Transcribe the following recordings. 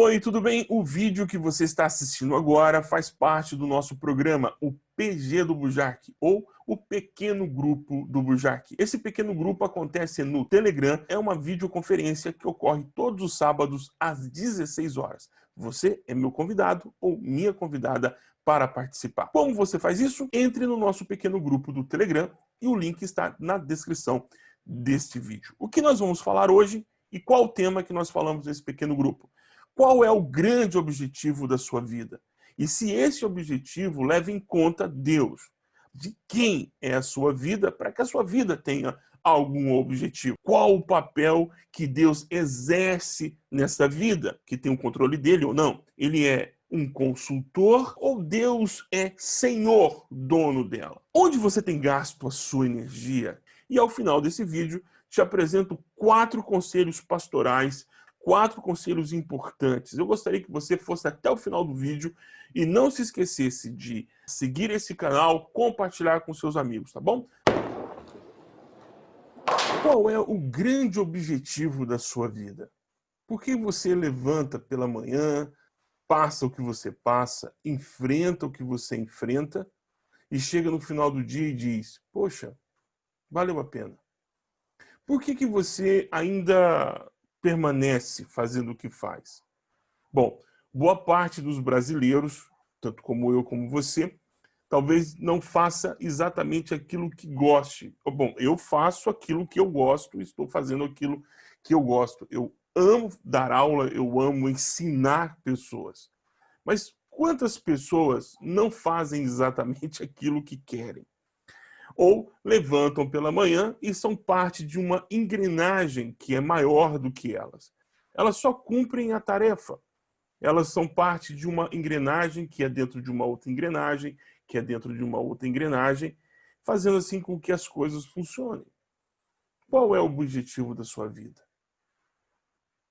Oi, tudo bem? O vídeo que você está assistindo agora faz parte do nosso programa, o PG do Bujark, ou o Pequeno Grupo do Bujark. Esse pequeno grupo acontece no Telegram, é uma videoconferência que ocorre todos os sábados às 16 horas. Você é meu convidado ou minha convidada para participar. Como você faz isso? Entre no nosso pequeno grupo do Telegram e o link está na descrição deste vídeo. O que nós vamos falar hoje e qual o tema que nós falamos nesse pequeno grupo? Qual é o grande objetivo da sua vida? E se esse objetivo leva em conta Deus, de quem é a sua vida, para que a sua vida tenha algum objetivo. Qual o papel que Deus exerce nessa vida, que tem o controle dele ou não? Ele é um consultor ou Deus é senhor, dono dela? Onde você tem gasto a sua energia? E ao final desse vídeo, te apresento quatro conselhos pastorais quatro conselhos importantes. Eu gostaria que você fosse até o final do vídeo e não se esquecesse de seguir esse canal, compartilhar com seus amigos, tá bom? Qual é o grande objetivo da sua vida? Por que você levanta pela manhã, passa o que você passa, enfrenta o que você enfrenta e chega no final do dia e diz, poxa, valeu a pena. Por que, que você ainda permanece fazendo o que faz? Bom, boa parte dos brasileiros, tanto como eu como você, talvez não faça exatamente aquilo que goste. Bom, eu faço aquilo que eu gosto, estou fazendo aquilo que eu gosto. Eu amo dar aula, eu amo ensinar pessoas. Mas quantas pessoas não fazem exatamente aquilo que querem? Ou levantam pela manhã e são parte de uma engrenagem que é maior do que elas. Elas só cumprem a tarefa. Elas são parte de uma engrenagem que é dentro de uma outra engrenagem, que é dentro de uma outra engrenagem, fazendo assim com que as coisas funcionem. Qual é o objetivo da sua vida?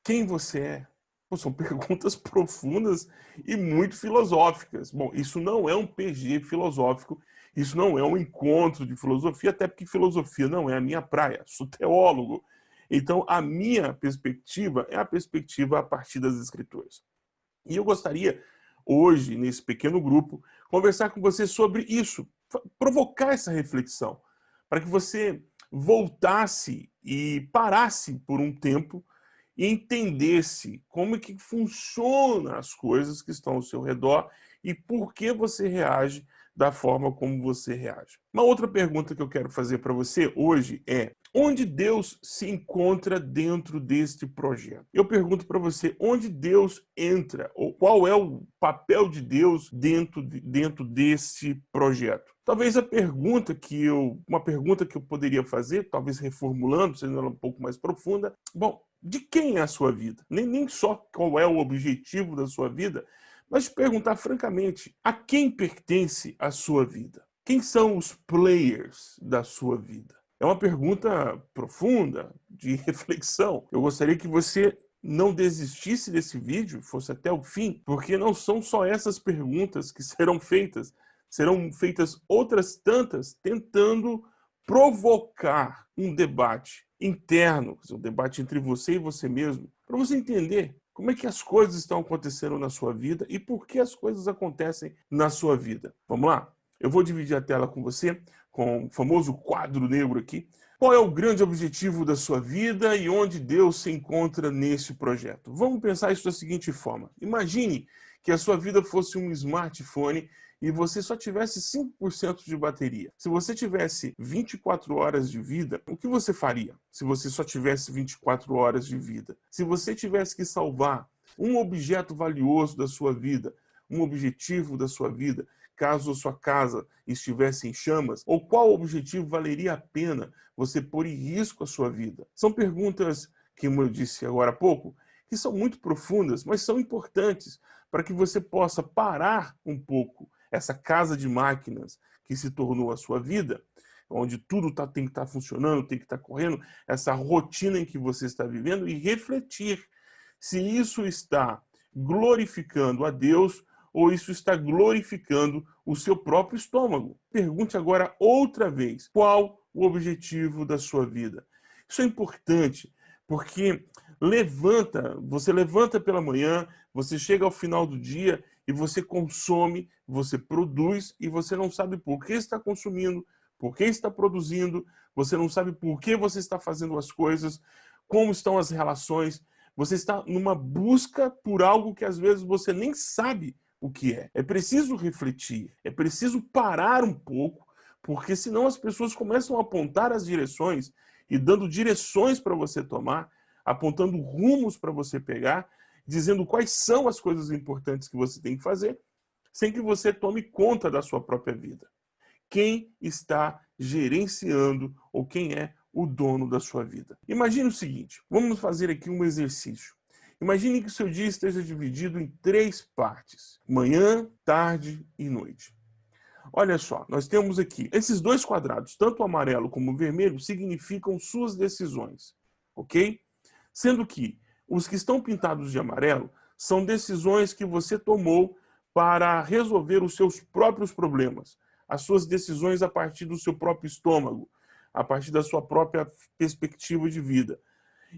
Quem você é? São perguntas profundas e muito filosóficas. Bom, isso não é um PG filosófico, isso não é um encontro de filosofia, até porque filosofia não é a minha praia, sou teólogo. Então, a minha perspectiva é a perspectiva a partir das escrituras. E eu gostaria, hoje, nesse pequeno grupo, conversar com você sobre isso, provocar essa reflexão, para que você voltasse e parasse por um tempo e entendesse como é que funcionam as coisas que estão ao seu redor e por que você reage da forma como você reage. Uma outra pergunta que eu quero fazer para você hoje é onde Deus se encontra dentro deste projeto? Eu pergunto para você, onde Deus entra? Ou qual é o papel de Deus dentro, de, dentro desse projeto? Talvez a pergunta que eu, uma pergunta que eu poderia fazer, talvez reformulando, sendo ela um pouco mais profunda, bom, de quem é a sua vida? Nem, nem só qual é o objetivo da sua vida, mas perguntar francamente, a quem pertence a sua vida? Quem são os players da sua vida? É uma pergunta profunda, de reflexão. Eu gostaria que você não desistisse desse vídeo, fosse até o fim, porque não são só essas perguntas que serão feitas, serão feitas outras tantas tentando provocar um debate interno, um debate entre você e você mesmo, para você entender como é que as coisas estão acontecendo na sua vida e por que as coisas acontecem na sua vida. Vamos lá? Eu vou dividir a tela com você, com o famoso quadro negro aqui. Qual é o grande objetivo da sua vida e onde Deus se encontra nesse projeto? Vamos pensar isso da seguinte forma. Imagine que a sua vida fosse um smartphone e você só tivesse 5% de bateria. Se você tivesse 24 horas de vida, o que você faria se você só tivesse 24 horas de vida? Se você tivesse que salvar um objeto valioso da sua vida, um objetivo da sua vida, caso sua casa estivesse em chamas, ou qual objetivo valeria a pena você pôr em risco a sua vida? São perguntas que, como eu disse agora há pouco, que são muito profundas, mas são importantes para que você possa parar um pouco essa casa de máquinas que se tornou a sua vida, onde tudo tá, tem que estar tá funcionando, tem que estar tá correndo, essa rotina em que você está vivendo e refletir se isso está glorificando a Deus ou isso está glorificando o seu próprio estômago. Pergunte agora outra vez, qual o objetivo da sua vida? Isso é importante, porque levanta, você levanta pela manhã, Você chega ao final do dia e você consome, você produz e você não sabe por que está consumindo, por que está produzindo, você não sabe por que você está fazendo as coisas, como estão as relações. Você está numa busca por algo que às vezes você nem sabe o que é. É preciso refletir, é preciso parar um pouco, porque senão as pessoas começam a apontar as direções e dando direções para você tomar, apontando rumos para você pegar, dizendo quais são as coisas importantes que você tem que fazer, sem que você tome conta da sua própria vida. Quem está gerenciando ou quem é o dono da sua vida? Imagine o seguinte, vamos fazer aqui um exercício. Imagine que seu dia esteja dividido em três partes, manhã, tarde e noite. Olha só, nós temos aqui, esses dois quadrados, tanto o amarelo como o vermelho, significam suas decisões, ok? Sendo que os que estão pintados de amarelo são decisões que você tomou para resolver os seus próprios problemas, as suas decisões a partir do seu próprio estômago, a partir da sua própria perspectiva de vida.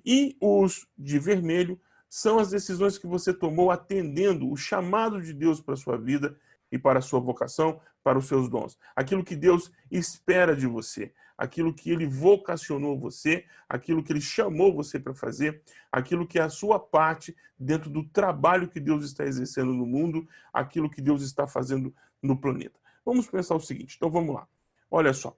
E os de vermelho são as decisões que você tomou atendendo o chamado de Deus para a sua vida e para a sua vocação, para os seus dons. Aquilo que Deus espera de você, aquilo que Ele vocacionou você, aquilo que Ele chamou você para fazer, aquilo que é a sua parte dentro do trabalho que Deus está exercendo no mundo, aquilo que Deus está fazendo no planeta. Vamos pensar o seguinte, então vamos lá. Olha só,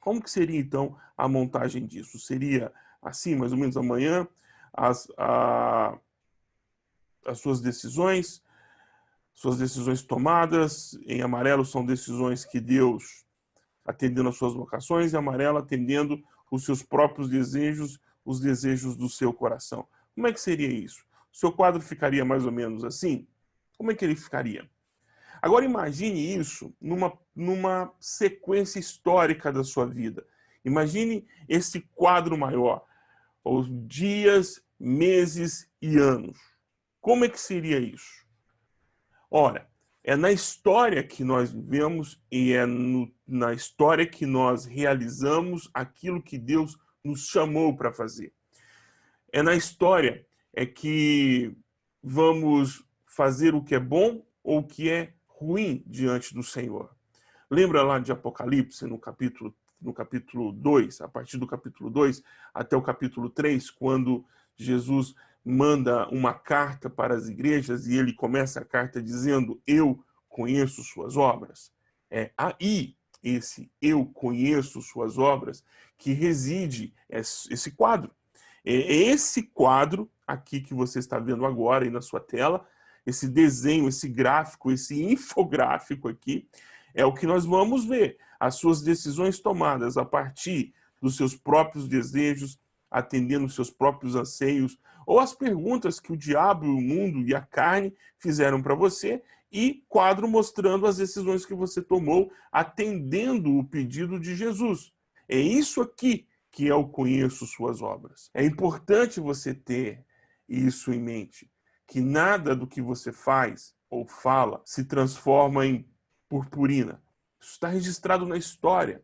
como que seria então a montagem disso? Seria assim, mais ou menos amanhã, as, a, as suas decisões, suas decisões tomadas, em amarelo são decisões que Deus atendendo às suas vocações, e amarelo atendendo os seus próprios desejos, os desejos do seu coração. Como é que seria isso? O seu quadro ficaria mais ou menos assim? Como é que ele ficaria? Agora imagine isso numa, numa sequência histórica da sua vida. Imagine esse quadro maior, os dias, meses e anos. Como é que seria isso? Ora, é na história que nós vivemos e é no, na história que nós realizamos aquilo que Deus nos chamou para fazer. É na história é que vamos fazer o que é bom ou o que é ruim diante do Senhor. Lembra lá de Apocalipse, no capítulo, no capítulo 2, a partir do capítulo 2 até o capítulo 3, quando Jesus manda uma carta para as igrejas e ele começa a carta dizendo eu conheço suas obras. É aí esse eu conheço suas obras que reside esse quadro. É esse quadro aqui que você está vendo agora aí na sua tela, esse desenho, esse gráfico, esse infográfico aqui, é o que nós vamos ver. As suas decisões tomadas a partir dos seus próprios desejos, atendendo os seus próprios anseios, ou as perguntas que o diabo, o mundo e a carne fizeram para você, e quadro mostrando as decisões que você tomou, atendendo o pedido de Jesus. É isso aqui que é o conheço suas obras. É importante você ter isso em mente, que nada do que você faz ou fala se transforma em purpurina. Isso está registrado na história,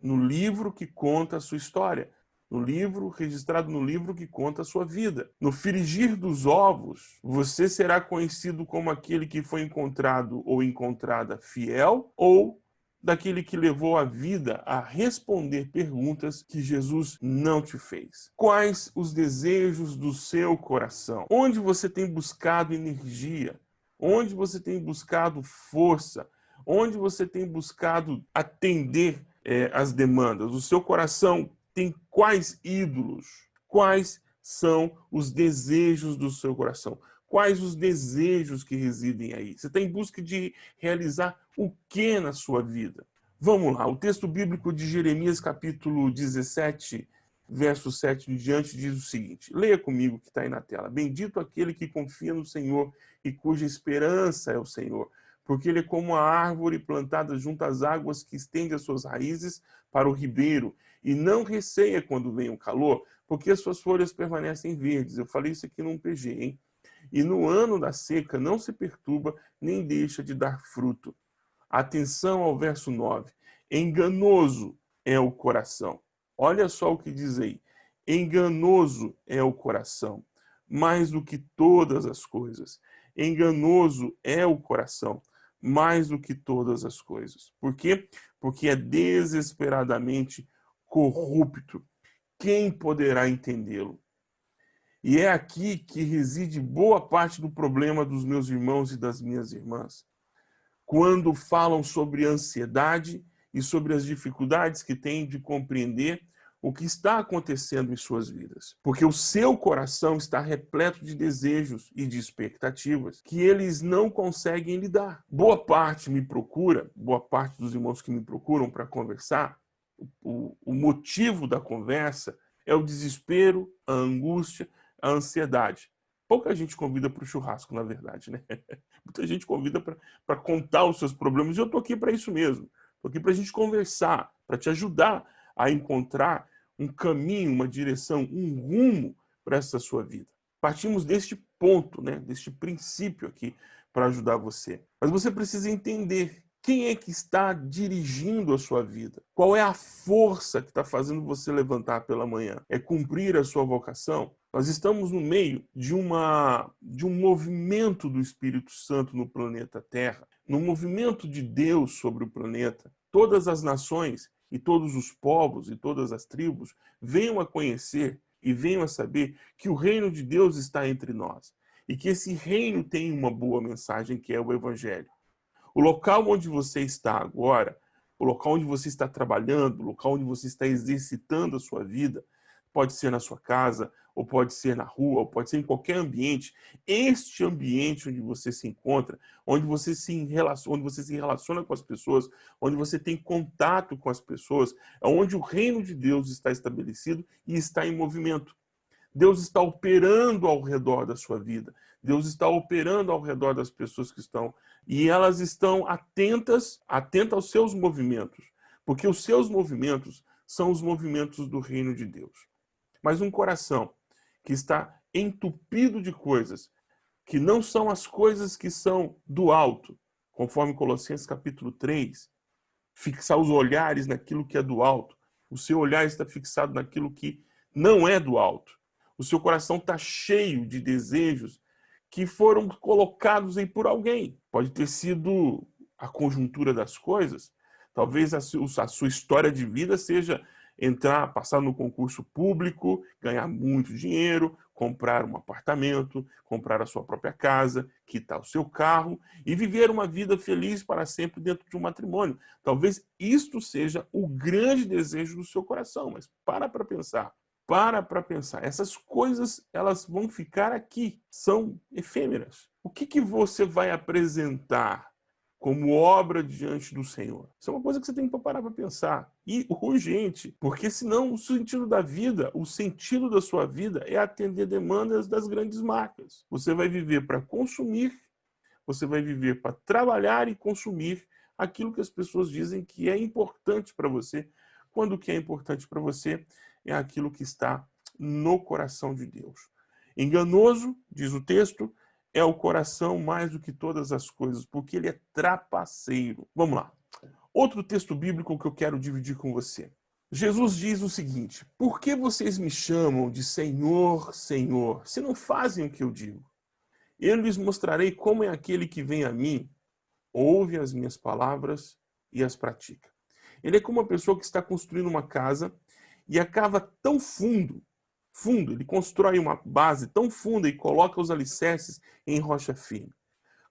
no livro que conta a sua história no livro, registrado no livro que conta a sua vida. No frigir dos ovos, você será conhecido como aquele que foi encontrado ou encontrada fiel ou daquele que levou a vida a responder perguntas que Jesus não te fez. Quais os desejos do seu coração? Onde você tem buscado energia? Onde você tem buscado força? Onde você tem buscado atender é, as demandas? O seu coração tem quais ídolos? Quais são os desejos do seu coração? Quais os desejos que residem aí? Você está em busca de realizar o que na sua vida? Vamos lá, o texto bíblico de Jeremias, capítulo 17, verso 7 em diante, diz o seguinte. Leia comigo que está aí na tela. Bendito aquele que confia no Senhor e cuja esperança é o Senhor, porque ele é como a árvore plantada junto às águas que estende as suas raízes para o ribeiro e não receia quando vem o calor, porque as suas folhas permanecem verdes. Eu falei isso aqui num PG, hein? E no ano da seca não se perturba, nem deixa de dar fruto. Atenção ao verso 9. Enganoso é o coração. Olha só o que diz aí. Enganoso é o coração, mais do que todas as coisas. Enganoso é o coração, mais do que todas as coisas. Por quê? Porque é desesperadamente corrupto. Quem poderá entendê-lo? E é aqui que reside boa parte do problema dos meus irmãos e das minhas irmãs. Quando falam sobre ansiedade e sobre as dificuldades que têm de compreender o que está acontecendo em suas vidas. Porque o seu coração está repleto de desejos e de expectativas que eles não conseguem lidar. Boa parte me procura, boa parte dos irmãos que me procuram para conversar, o, o motivo da conversa é o desespero, a angústia, a ansiedade. Pouca gente convida para o churrasco, na verdade, né? Muita gente convida para contar os seus problemas, e eu estou aqui para isso mesmo. Estou aqui para a gente conversar, para te ajudar a encontrar um caminho, uma direção, um rumo para essa sua vida. Partimos deste ponto, né, deste princípio aqui para ajudar você. Mas você precisa entender quem é que está dirigindo a sua vida? Qual é a força que está fazendo você levantar pela manhã? É cumprir a sua vocação? Nós estamos no meio de, uma, de um movimento do Espírito Santo no planeta Terra, no movimento de Deus sobre o planeta. Todas as nações e todos os povos e todas as tribos venham a conhecer e venham a saber que o reino de Deus está entre nós e que esse reino tem uma boa mensagem que é o Evangelho. O local onde você está agora, o local onde você está trabalhando, o local onde você está exercitando a sua vida, pode ser na sua casa, ou pode ser na rua, ou pode ser em qualquer ambiente. Este ambiente onde você se encontra, onde você se relaciona, onde você se relaciona com as pessoas, onde você tem contato com as pessoas, é onde o reino de Deus está estabelecido e está em movimento. Deus está operando ao redor da sua vida. Deus está operando ao redor das pessoas que estão e elas estão atentas, atentas aos seus movimentos, porque os seus movimentos são os movimentos do reino de Deus. Mas um coração que está entupido de coisas que não são as coisas que são do alto, conforme Colossenses capítulo 3, fixar os olhares naquilo que é do alto. O seu olhar está fixado naquilo que não é do alto. O seu coração está cheio de desejos que foram colocados aí por alguém. Pode ter sido a conjuntura das coisas. Talvez a sua história de vida seja entrar, passar no concurso público, ganhar muito dinheiro, comprar um apartamento, comprar a sua própria casa, quitar o seu carro e viver uma vida feliz para sempre dentro de um matrimônio. Talvez isto seja o grande desejo do seu coração, mas para para pensar. Para para pensar. Essas coisas, elas vão ficar aqui, são efêmeras. O que, que você vai apresentar como obra diante do Senhor. Isso é uma coisa que você tem que parar para pensar. E urgente, porque senão o sentido da vida, o sentido da sua vida é atender demandas das grandes marcas. Você vai viver para consumir, você vai viver para trabalhar e consumir aquilo que as pessoas dizem que é importante para você, quando o que é importante para você é aquilo que está no coração de Deus. Enganoso, diz o texto, é o coração mais do que todas as coisas, porque ele é trapaceiro. Vamos lá. Outro texto bíblico que eu quero dividir com você. Jesus diz o seguinte, por que vocês me chamam de Senhor, Senhor, se não fazem o que eu digo? Eu lhes mostrarei como é aquele que vem a mim, ouve as minhas palavras e as pratica. Ele é como uma pessoa que está construindo uma casa e acaba tão fundo fundo, ele constrói uma base tão funda e coloca os alicerces em rocha firme.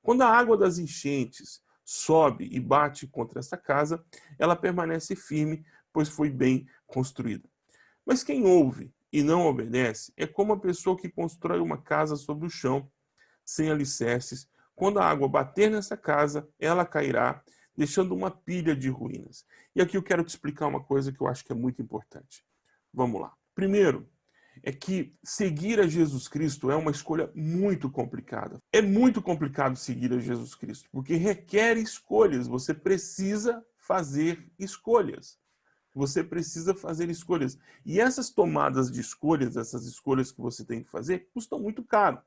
Quando a água das enchentes sobe e bate contra essa casa, ela permanece firme, pois foi bem construída. Mas quem ouve e não obedece é como a pessoa que constrói uma casa sobre o chão, sem alicerces. Quando a água bater nessa casa, ela cairá, deixando uma pilha de ruínas. E aqui eu quero te explicar uma coisa que eu acho que é muito importante. Vamos lá. Primeiro, é que seguir a Jesus Cristo é uma escolha muito complicada. É muito complicado seguir a Jesus Cristo, porque requer escolhas. Você precisa fazer escolhas. Você precisa fazer escolhas. E essas tomadas de escolhas, essas escolhas que você tem que fazer, custam muito caro.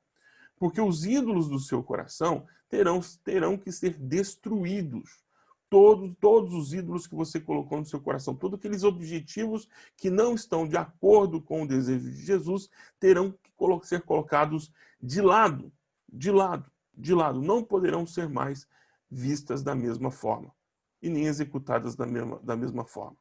Porque os ídolos do seu coração terão, terão que ser destruídos todos, todos os ídolos que você colocou no seu coração, todos aqueles objetivos que não estão de acordo com o desejo de Jesus, terão que ser colocados de lado, de lado. de lado, não poderão ser mais vistas da mesma forma e nem executadas da mesma, da mesma forma.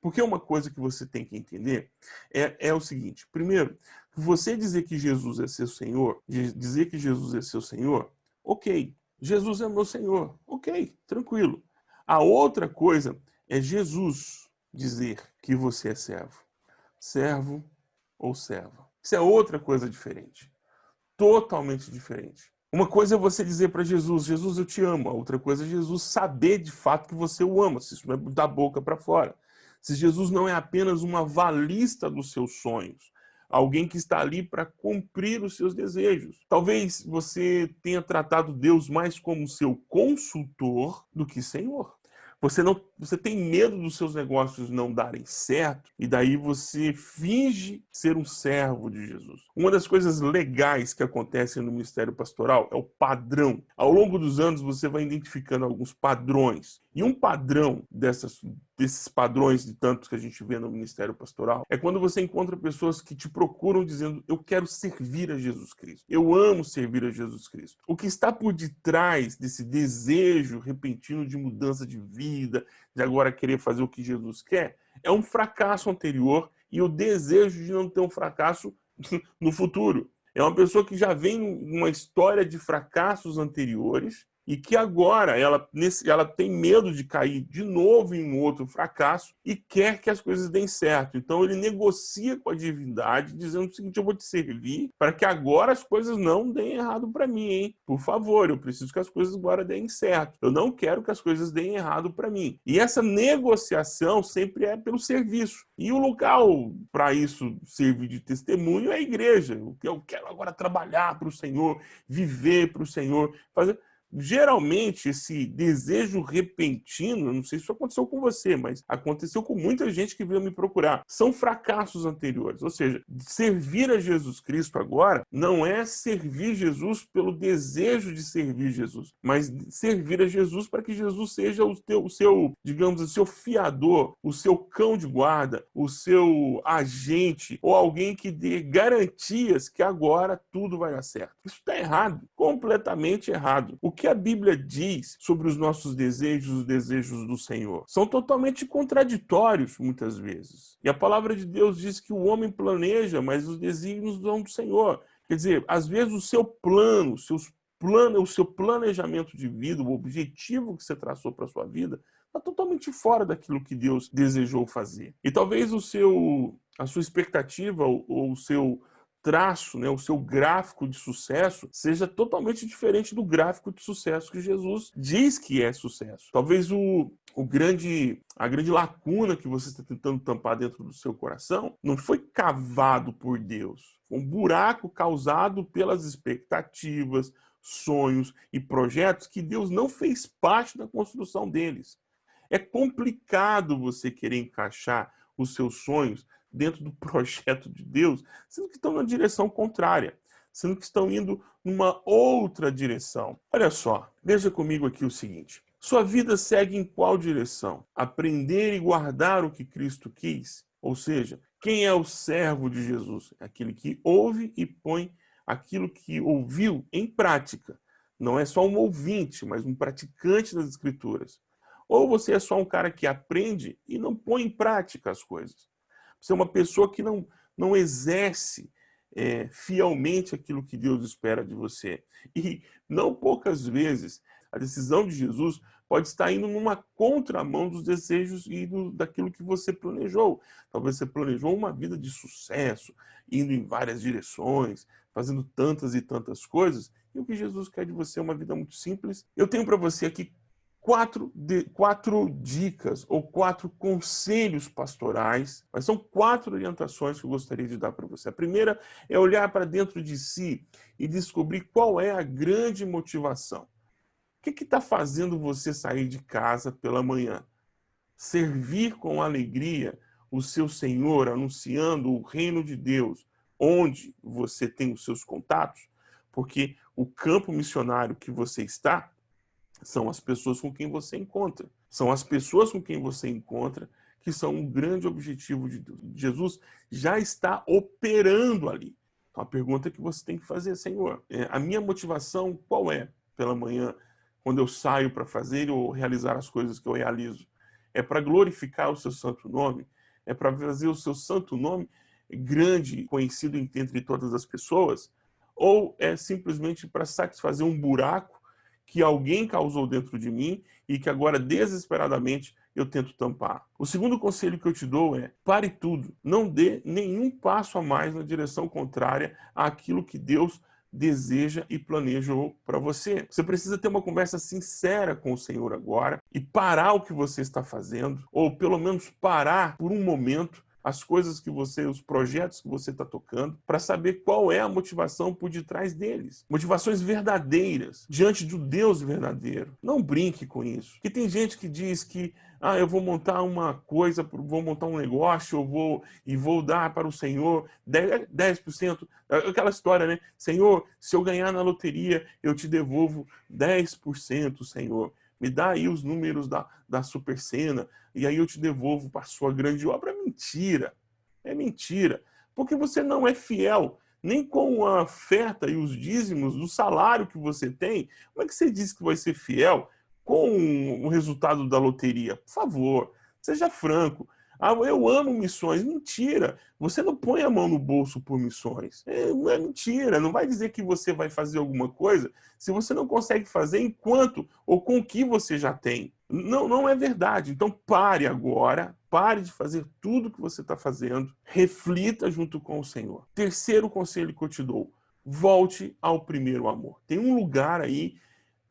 Porque uma coisa que você tem que entender é, é o seguinte. Primeiro, você dizer que Jesus é seu Senhor, dizer que Jesus é seu Senhor, ok. Jesus é meu Senhor, ok, tranquilo. A outra coisa é Jesus dizer que você é servo. Servo ou serva. Isso é outra coisa diferente. Totalmente diferente. Uma coisa é você dizer para Jesus, Jesus, eu te amo. A outra coisa é Jesus saber de fato que você o ama, se isso não é da boca para fora. Se Jesus não é apenas uma valista dos seus sonhos, alguém que está ali para cumprir os seus desejos. Talvez você tenha tratado Deus mais como seu consultor do que Senhor. Você não, você tem medo dos seus negócios não darem certo e daí você finge ser um servo de Jesus. Uma das coisas legais que acontecem no ministério pastoral é o padrão. Ao longo dos anos você vai identificando alguns padrões. E um padrão dessas, desses padrões de tantos que a gente vê no ministério pastoral é quando você encontra pessoas que te procuram dizendo eu quero servir a Jesus Cristo. Eu amo servir a Jesus Cristo. O que está por detrás desse desejo repentino de mudança de vida, de agora querer fazer o que Jesus quer, é um fracasso anterior e o desejo de não ter um fracasso no futuro. É uma pessoa que já vem uma história de fracassos anteriores e que agora ela, nesse, ela tem medo de cair de novo em um outro fracasso e quer que as coisas deem certo. Então ele negocia com a divindade, dizendo o seguinte: eu vou te servir para que agora as coisas não deem errado para mim, hein? Por favor, eu preciso que as coisas agora deem certo. Eu não quero que as coisas deem errado para mim. E essa negociação sempre é pelo serviço. E o local para isso servir de testemunho é a igreja. Eu quero agora trabalhar para o Senhor, viver para o Senhor, fazer geralmente esse desejo repentino, não sei se isso aconteceu com você, mas aconteceu com muita gente que veio me procurar, são fracassos anteriores. Ou seja, servir a Jesus Cristo agora não é servir Jesus pelo desejo de servir Jesus, mas servir a Jesus para que Jesus seja o, teu, o seu, digamos, o seu fiador, o seu cão de guarda, o seu agente ou alguém que dê garantias que agora tudo vai dar certo. Isso está errado, completamente errado. O que a Bíblia diz sobre os nossos desejos, os desejos do Senhor? São totalmente contraditórios, muitas vezes. E a palavra de Deus diz que o homem planeja, mas os desígnios são do Senhor. Quer dizer, às vezes o seu plano, seus plano, o seu planejamento de vida, o objetivo que você traçou para sua vida, está totalmente fora daquilo que Deus desejou fazer. E talvez o seu, a sua expectativa ou o seu traço, né, o seu gráfico de sucesso seja totalmente diferente do gráfico de sucesso que Jesus diz que é sucesso. Talvez o, o grande, a grande lacuna que você está tentando tampar dentro do seu coração não foi cavado por Deus. Um buraco causado pelas expectativas, sonhos e projetos que Deus não fez parte da construção deles. É complicado você querer encaixar os seus sonhos dentro do projeto de Deus, sendo que estão na direção contrária, sendo que estão indo numa outra direção. Olha só, veja comigo aqui o seguinte. Sua vida segue em qual direção? Aprender e guardar o que Cristo quis? Ou seja, quem é o servo de Jesus? Aquele que ouve e põe aquilo que ouviu em prática. Não é só um ouvinte, mas um praticante das Escrituras. Ou você é só um cara que aprende e não põe em prática as coisas. Você é uma pessoa que não, não exerce é, fielmente aquilo que Deus espera de você. E não poucas vezes a decisão de Jesus pode estar indo numa contramão dos desejos e do, daquilo que você planejou. Talvez você planejou uma vida de sucesso, indo em várias direções, fazendo tantas e tantas coisas, e o que Jesus quer de você é uma vida muito simples. Eu tenho para você aqui quatro, de, quatro dicas ou quatro conselhos pastorais, mas são quatro orientações que eu gostaria de dar para você. A primeira é olhar para dentro de si e descobrir qual é a grande motivação. O que está fazendo você sair de casa pela manhã? Servir com alegria o seu Senhor, anunciando o reino de Deus, onde você tem os seus contatos, porque o campo missionário que você está são as pessoas com quem você encontra. São as pessoas com quem você encontra que são um grande objetivo de Deus. Jesus já está operando ali. A pergunta que você tem que fazer, Senhor, é, a minha motivação qual é pela manhã, quando eu saio para fazer ou realizar as coisas que eu realizo? É para glorificar o seu santo nome? É para fazer o seu santo nome grande, conhecido entre todas as pessoas? Ou é simplesmente para satisfazer um buraco que alguém causou dentro de mim e que agora desesperadamente eu tento tampar. O segundo conselho que eu te dou é, pare tudo, não dê nenhum passo a mais na direção contrária àquilo que Deus deseja e planejou para você. Você precisa ter uma conversa sincera com o Senhor agora e parar o que você está fazendo, ou pelo menos parar por um momento as coisas que você, os projetos que você está tocando, para saber qual é a motivação por detrás deles. Motivações verdadeiras, diante do Deus verdadeiro. Não brinque com isso. Porque tem gente que diz que ah, eu vou montar uma coisa, vou montar um negócio, eu vou e vou dar para o Senhor 10%, 10%, aquela história, né? Senhor, se eu ganhar na loteria, eu te devolvo 10%, Senhor me dá aí os números da, da super cena, e aí eu te devolvo para a sua grande obra. Mentira, é mentira, porque você não é fiel nem com a oferta e os dízimos do salário que você tem. Como é que você diz que vai ser fiel com o resultado da loteria? Por favor, seja franco. Ah, eu amo missões. Mentira. Você não põe a mão no bolso por missões. É, é, mentira. Não vai dizer que você vai fazer alguma coisa se você não consegue fazer enquanto ou com o que você já tem. Não, não é verdade. Então pare agora. Pare de fazer tudo que você está fazendo. Reflita junto com o Senhor. Terceiro conselho que eu te dou. Volte ao primeiro amor. Tem um lugar aí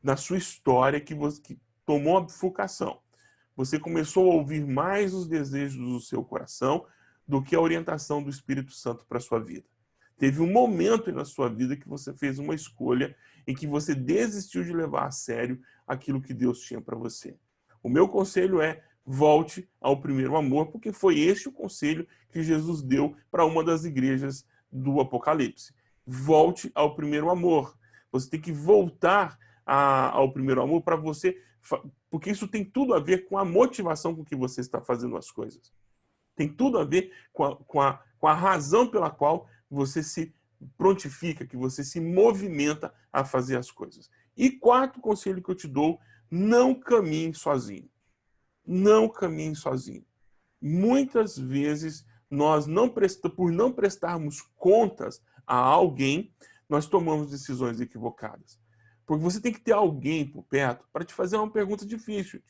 na sua história que, você, que tomou a bifurcação você começou a ouvir mais os desejos do seu coração do que a orientação do Espírito Santo para a sua vida. Teve um momento na sua vida que você fez uma escolha em que você desistiu de levar a sério aquilo que Deus tinha para você. O meu conselho é volte ao primeiro amor, porque foi este o conselho que Jesus deu para uma das igrejas do Apocalipse. Volte ao primeiro amor. Você tem que voltar a, ao primeiro amor para você porque isso tem tudo a ver com a motivação com que você está fazendo as coisas. Tem tudo a ver com a, com a, com a razão pela qual você se prontifica, que você se movimenta a fazer as coisas. E quarto conselho que eu te dou, não caminhe sozinho. Não caminhe sozinho. Muitas vezes, nós não presta, por não prestarmos contas a alguém, nós tomamos decisões equivocadas. Porque você tem que ter alguém por perto para te fazer uma pergunta difícil,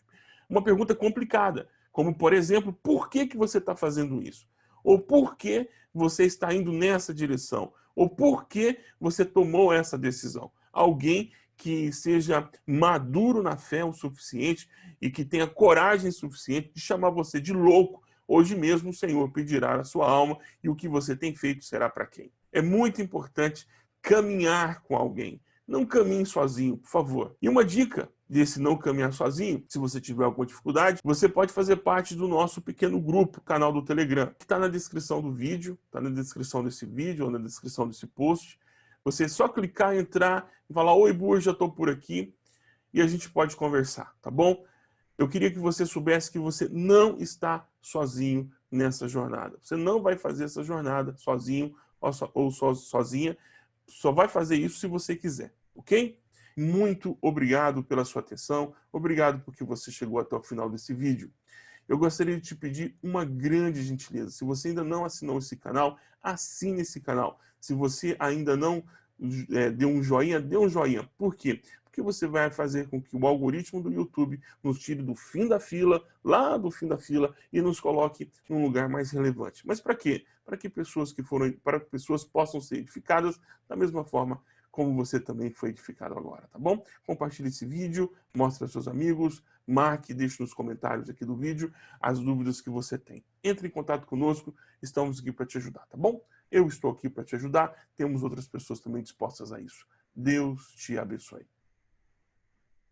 uma pergunta complicada, como, por exemplo, por que, que você está fazendo isso? Ou por que você está indo nessa direção? Ou por que você tomou essa decisão? Alguém que seja maduro na fé o suficiente e que tenha coragem suficiente de chamar você de louco. Hoje mesmo o Senhor pedirá a sua alma e o que você tem feito será para quem? É muito importante caminhar com alguém. Não caminhe sozinho, por favor. E uma dica desse não caminhar sozinho, se você tiver alguma dificuldade, você pode fazer parte do nosso pequeno grupo, canal do Telegram, que está na descrição do vídeo, está na descrição desse vídeo ou na descrição desse post. Você é só clicar, entrar e falar, oi, Bur, já estou por aqui, e a gente pode conversar, tá bom? Eu queria que você soubesse que você não está sozinho nessa jornada. Você não vai fazer essa jornada sozinho ou, sozinha, só vai fazer isso se você quiser ok? Muito obrigado pela sua atenção, obrigado porque você chegou até o final desse vídeo. Eu gostaria de te pedir uma grande gentileza. Se você ainda não assinou esse canal, assine esse canal. Se você ainda não é, deu um joinha, dê um joinha. Por quê? Porque você vai fazer com que o algoritmo do YouTube nos tire do fim da fila, lá do fim da fila, e nos coloque num lugar mais relevante. Mas para quê? Para que pessoas que foram, para que pessoas possam ser edificadas da mesma forma como você também foi edificado agora, tá bom? Compartilhe esse vídeo, mostre aos seus amigos, marque, deixe nos comentários aqui do vídeo as dúvidas que você tem. Entre em contato conosco, estamos aqui para te ajudar, tá bom? Eu estou aqui para te ajudar, temos outras pessoas também dispostas a isso. Deus te abençoe.